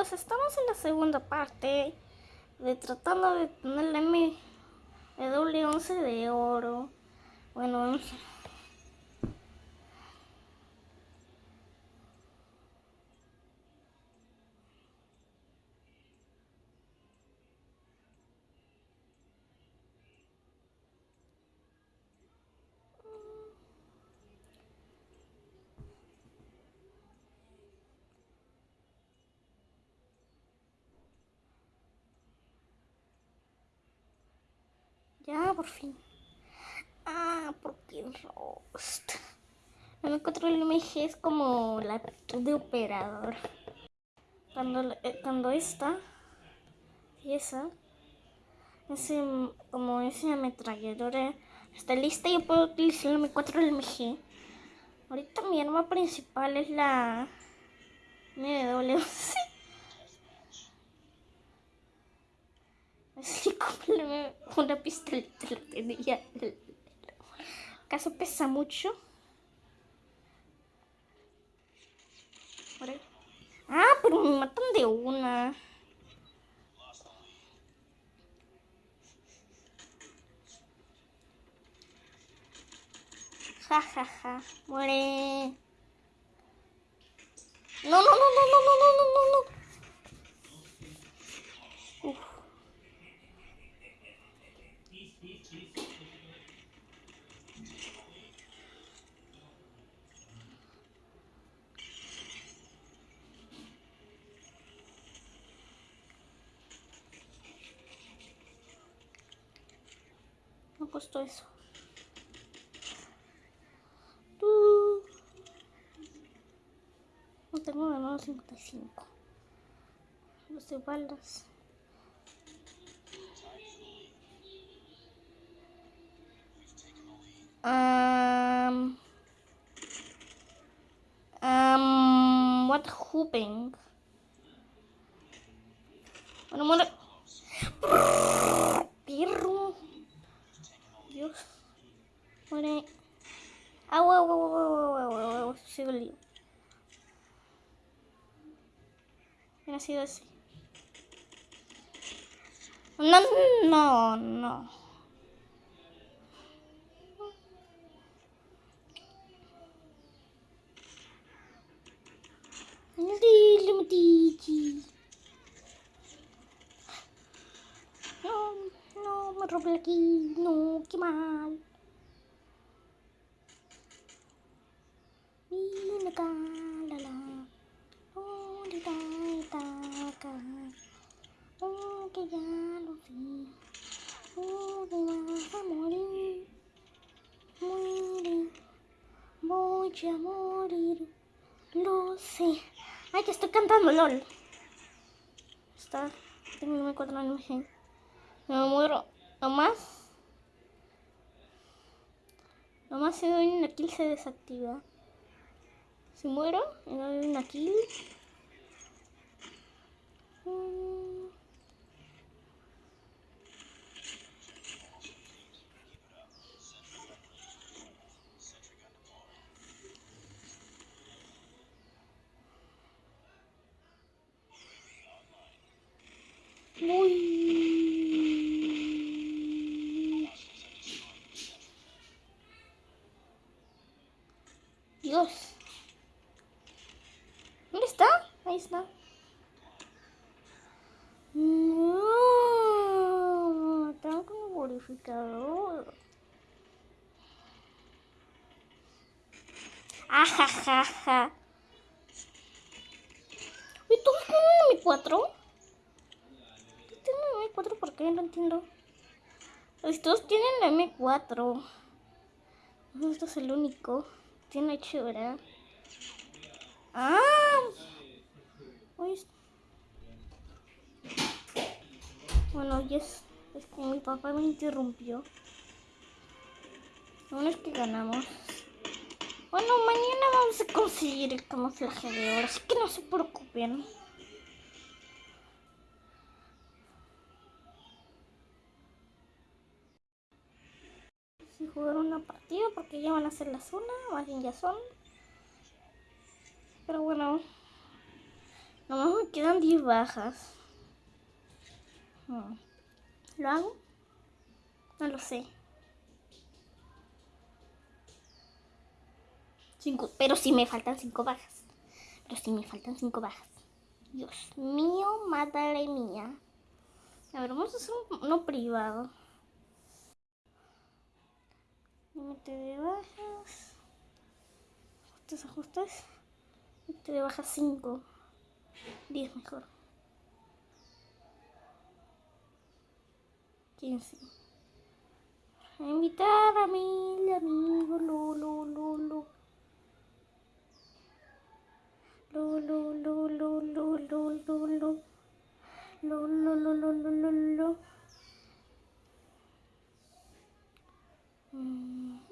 estamos en la segunda parte de tratando de tener la MW11 de oro. Bueno, Ya, por fin. Ah, porque Rost. No me encuentro el es como la actitud de operador. Cuando, eh, cuando esta y esa, ese, como esa ametralladora está lista, yo puedo utilizar el M4 del MG. Ahorita mi arma principal es la MW11. Así como una pistolita lo tenía. ¿Acaso pesa mucho? Ah, pero me matan de una. Ja, ja, ja. Muere. No, no, no, no, no, no, no, no, no. No costó eso. Uh. No tengo ganado 55. Los de. What hooping? Bueno, bueno. Perro. Dios. Muere. Sido así. No, no, no. Lilo, Didi. Não, não, Roblox, não, que mal. LOL. Está. Tengo un cuatro años. Me muero. Nomás. Nomás si doy una kill se desactiva. Si muero, y doy una kill. Dios. ¿Dónde está? Ahí está. No, tengo como purificador. Ajajaja. ¿Y tú mi 4? ¿Tienen M4? ¿Por qué? No entiendo. Estos tienen la M4. Esto es el único. Tiene chura. Ah. Bueno, yes. es que mi papá me interrumpió. Bueno, es que ganamos. Bueno, mañana vamos a conseguir el camuflaje de oro, así que no se preocupen. jugar una partida porque ya van a ser las una, más bien ya son. Pero bueno, Nomás me quedan 10 bajas. Hmm. ¿Lo hago? No lo sé. Cinco, pero si me faltan 5 bajas. Pero si me faltan 5 bajas. Dios mío, madre mía. A ver, vamos a hacer uno privado. Límite de bajas. Ajustes, ajustes. Límite de bajas 5. 10 mejor. 15. Invitar a 루루루루루루루루 루루루루루루 음.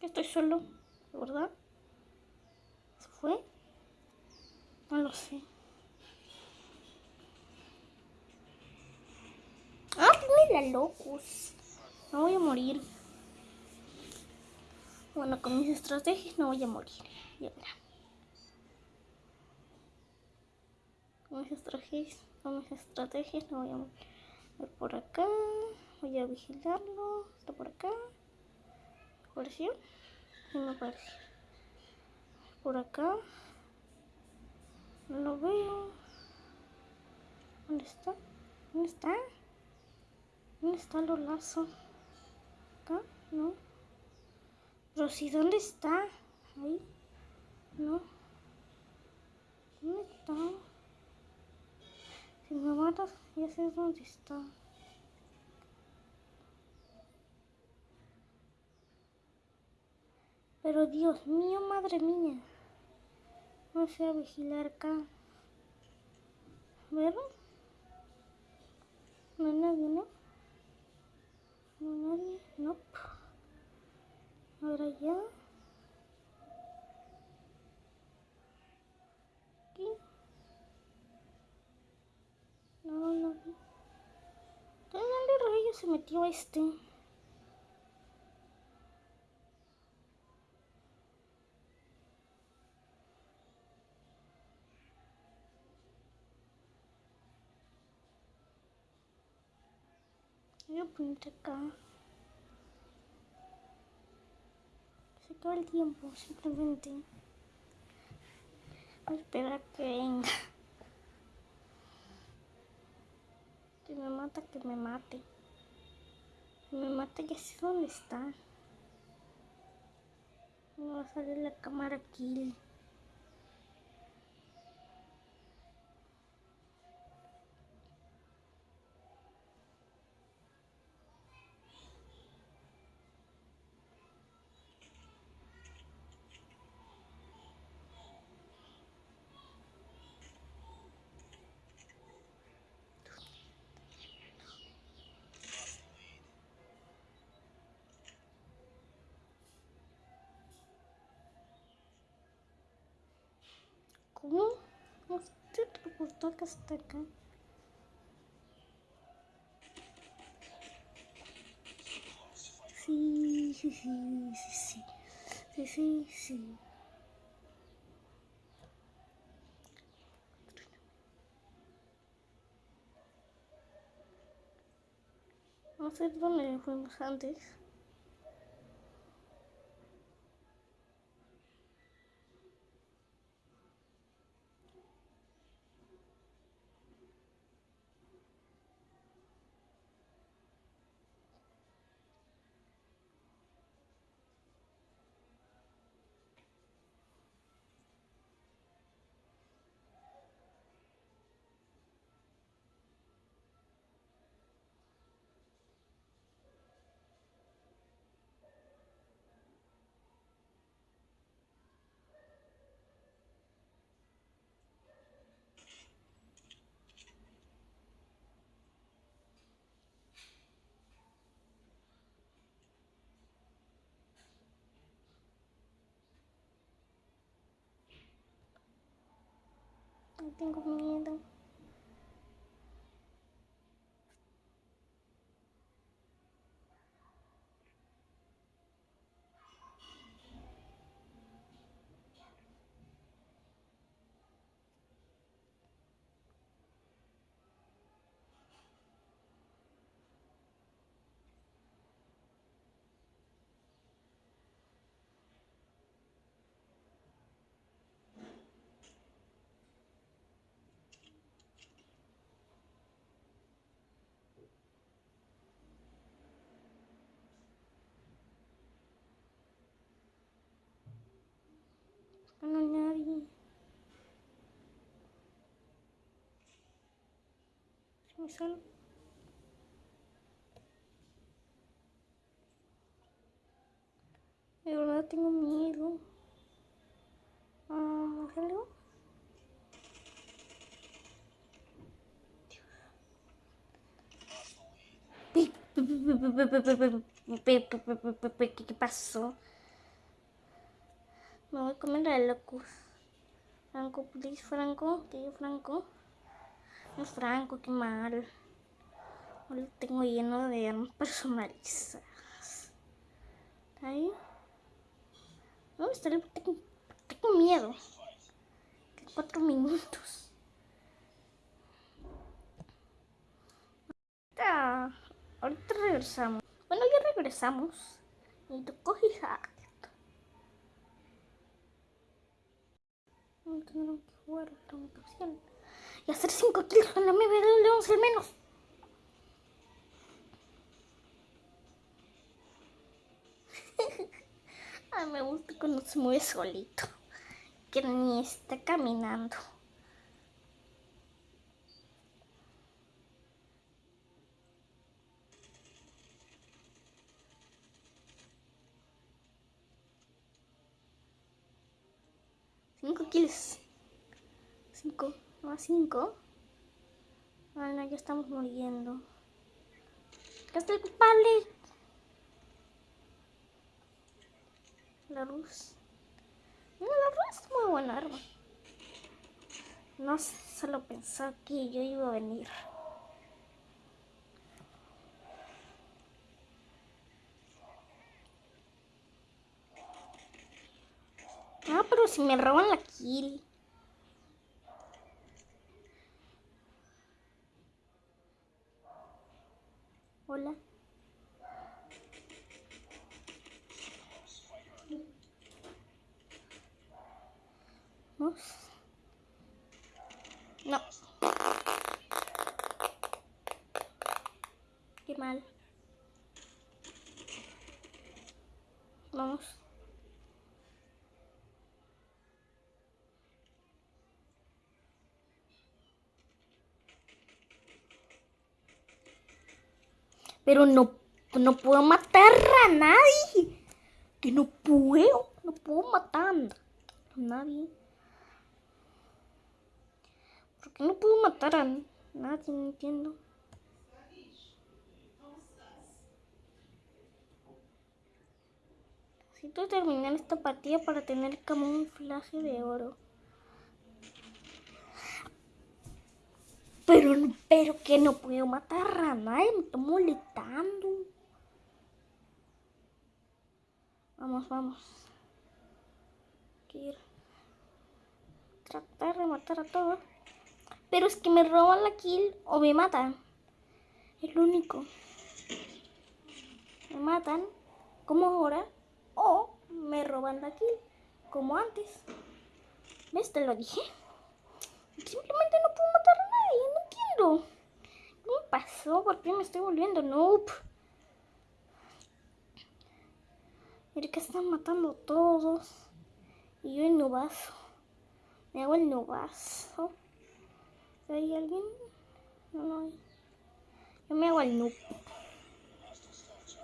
Estoy solo, ¿verdad? ¿Se fue? No lo sé. Ah, la locus. No voy a morir. Bueno, con mis estrategias no voy a morir. Ya verá. Con mis estrategias, con mis estrategias no voy a morir. Ver por acá. Voy a vigilarlo. Está por acá. ¿Apareció? No me aparece. Por acá. No lo veo. ¿Dónde está? ¿Dónde está? ¿Dónde está los lazos? ¿Acá? No. Pero sí, ¿dónde está? Ahí. No. ¿Dónde está? Si me matas, ya sé dónde está. Pero Dios mío, madre mía. Vamos a vigilar acá. ¿Ver? No hay nadie, ¿no? No hay nadie. No. Ahora ya. Aquí. No, no. ¿De dónde rayos se metió este? Voy a ponerte acá. Se acaba el tiempo, simplemente. Voy a que venga. Que me mata, que me mate. Que me mate, ya sé dónde está. Me va a salir la cámara aquí. Te transportó que hasta acá. Sí, sí, sí, sí, sí. Sí, sí. No sé dónde antes. Tengo miedo. No hay nadie. Se me sale. De verdad tengo miedo. Ah, ¿salió? ¿Qué pasó? Me voy a comer la locus. Franco, please, Franco. ¿Qué, Franco? No, Franco, qué mal. Lo tengo lleno de armas personalizadas. ¿Está ahí? ¿Dónde está. Tengo, tengo miedo. Cuatro minutos. Ahorita, ahorita regresamos. Bueno, ya regresamos. Y tú coges Tengo que jugar otra ocasión. Y hacer 5 kills con la MB de 11 al menos. Ay, me gusta cuando se mueve solito. Que ni está caminando. Cinco kills. Cinco. No, cinco. Ay, no, ya estamos muriendo. Acá está el culpable. La luz. No, la luz es muy buena arma. No solo pensaba que yo iba a venir. Ah, pero si me roban la kill. Hola. ¿Vamos? No. Qué mal. Vamos. Pero no, no puedo matar a nadie. Que no puedo. No puedo matar a nadie. ¿Por qué no puedo matar a nadie? No entiendo. Necesito terminar esta partida para tener camuflaje de oro. Pero, pero que no puedo matar a nadie, me está molestando. Vamos, vamos. Quiero tratar de matar a todos. Pero es que me roban la kill o me matan. Es lo único. Me matan, como ahora, o me roban la kill, como antes. ¿Ves? Te lo dije. Simplemente no puedo matar a nadie, no quiero. ¿Qué me pasó? ¿Por qué me estoy volviendo noob? Mira que están matando todos. Y yo el nubazo. Me hago el nubazo. ¿Hay alguien? No, no hay. Yo me hago el noob.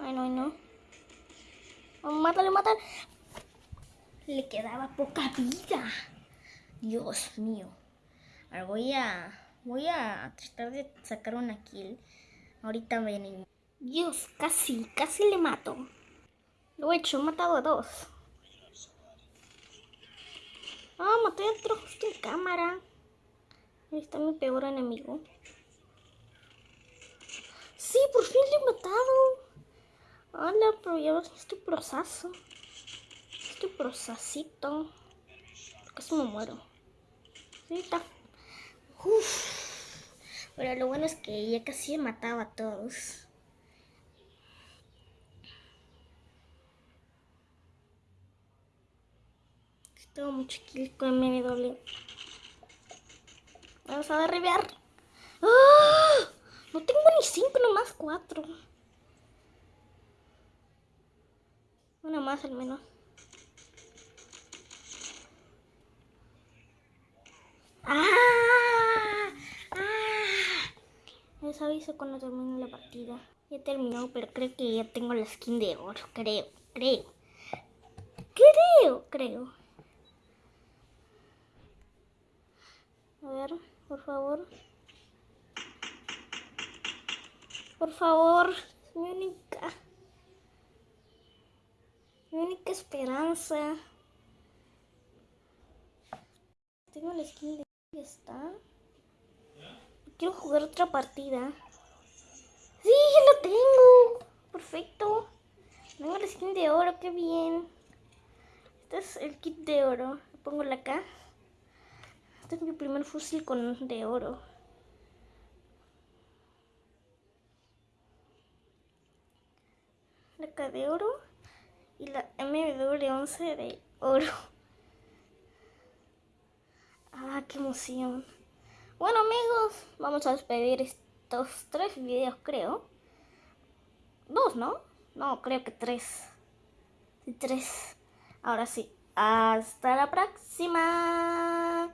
Ay, no, no. Oh, mátale, mátale. Le quedaba poca vida. Dios mío. Ahora voy a, voy a tratar de sacar una kill. Ahorita venimos. Dios, casi, casi le mato. Lo he hecho, he matado a dos. Ah, maté a otro justo en cámara. Ahí está mi peor enemigo. Sí, por fin le he matado. Hola, pero ya estoy proceso. Estoy procesito. Casi me muero. Sí, está. Uf. Pero lo bueno es que ya casi he matado a todos. Tengo mucho kill con doble. Vamos a derribar. ¡Ah! No tengo ni cinco, nomás cuatro. Una más al menos. ¡Ah! Les aviso cuando termine la partida. Ya terminó, pero creo que ya tengo la skin de oro. Creo, creo. Creo, creo. A ver, por favor. Por favor, mi única. Mi única esperanza. Tengo la skin de. ¿Ya está? Quiero jugar otra partida. ¡Sí, ya lo tengo! Perfecto. Tengo la skin de oro, qué bien. Este es el kit de oro. Pongo acá. Este es mi primer fusil con de oro. La K de oro y la MW11 de oro. Ah, qué emoción. Bueno amigos, vamos a despedir estos tres videos creo. Dos, ¿no? No, creo que tres. Tres. Ahora sí. Hasta la próxima.